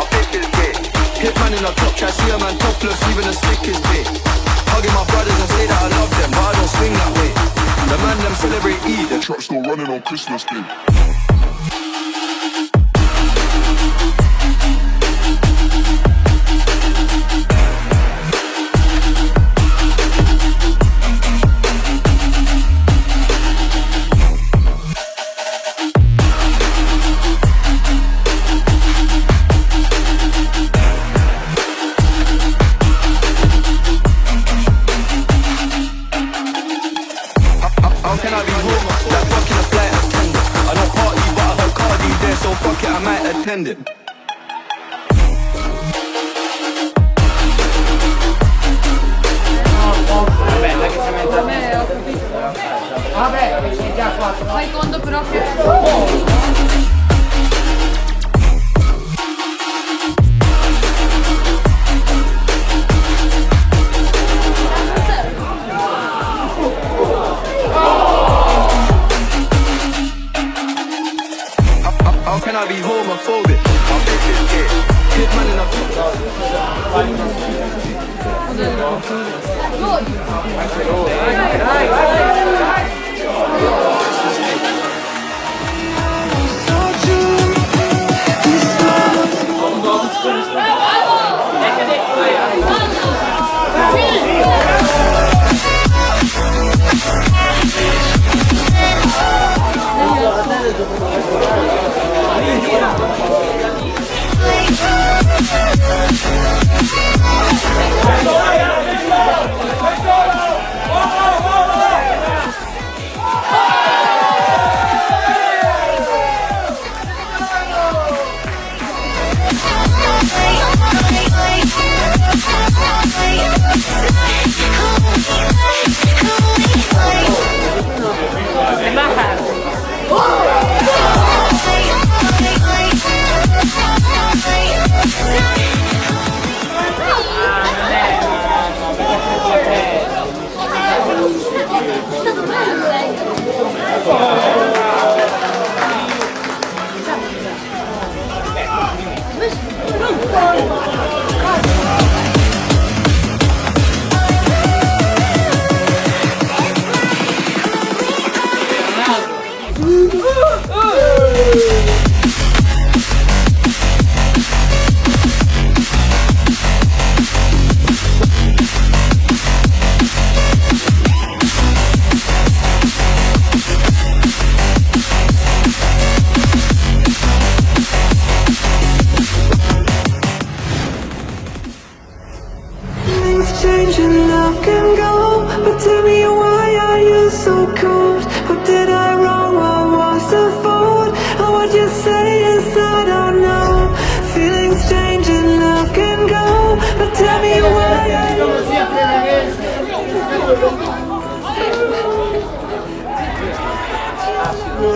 my faith is big. Hitman in the top, try see a man topless, even a stick is big. Hugging my brothers and say that I love them, but I don't swing that way. The man them celebrate Eid, the truck still running on Christmas Day. Can I be home? Like fucking a flight attendant. I don't party, but I heard Cardi there, so fuck it, I might attend it. Vabbè, sei già qua. Secondo proprio. Oh. How, I be homophobic? My faith is gay. Hitman in the Things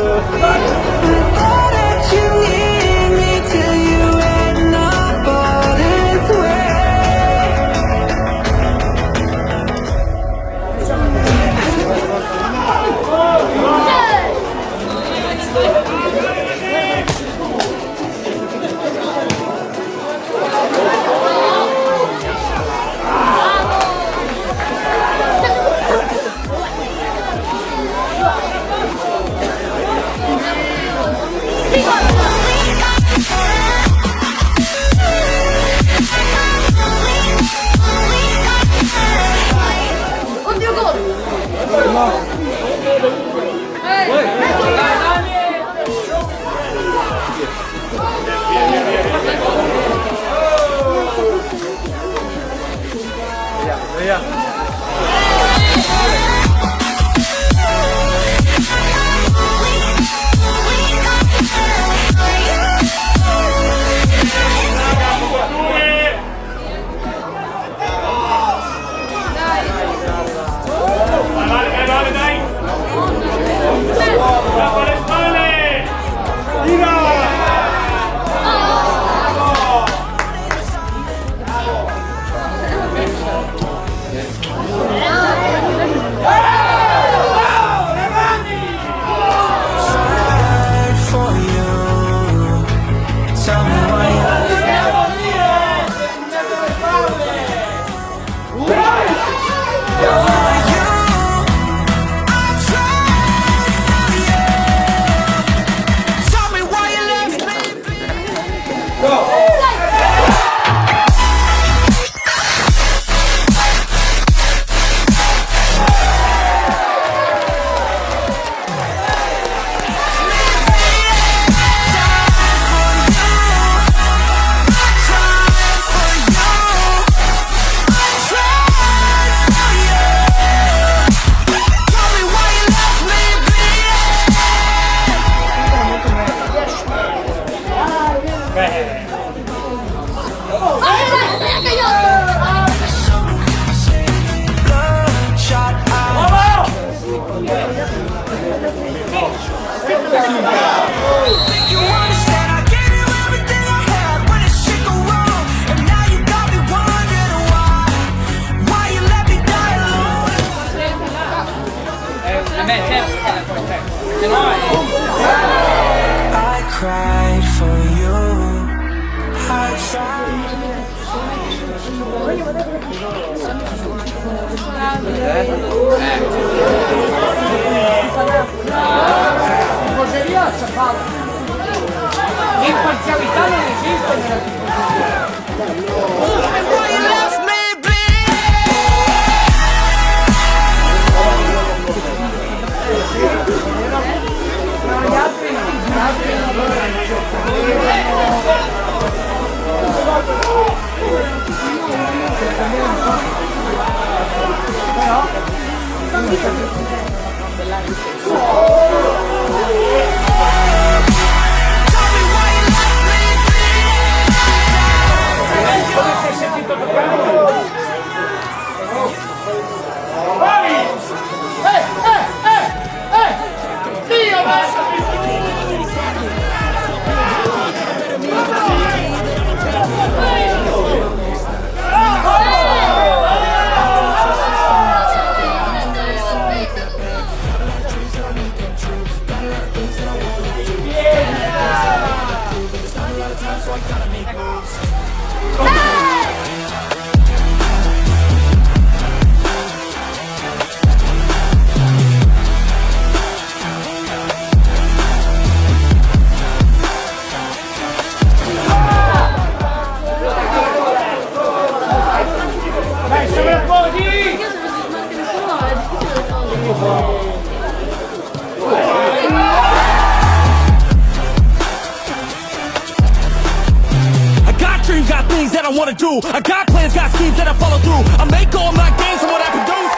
All Oi. Eh? Eh. Coseria c'è Paolo. L'imparzialità non esiste nella Thank you. Gracias. Do. I got plans, got schemes that I follow through. I make all my gains from what I produce.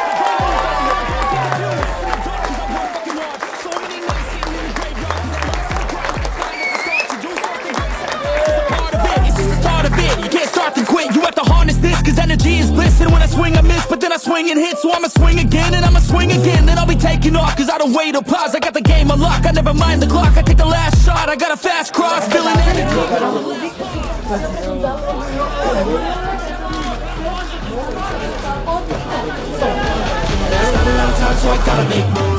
It, it. You can't start to quit, you have to harness this Cause energy is bliss and when I swing I miss But then I swing and hit, so I'ma swing again And I'ma swing again, then I'll be taking off Cause I don't wait or pause, I got the game unlocked I never mind the clock, I take the last shot I got a fast cross, feeling energy so I gotta make moves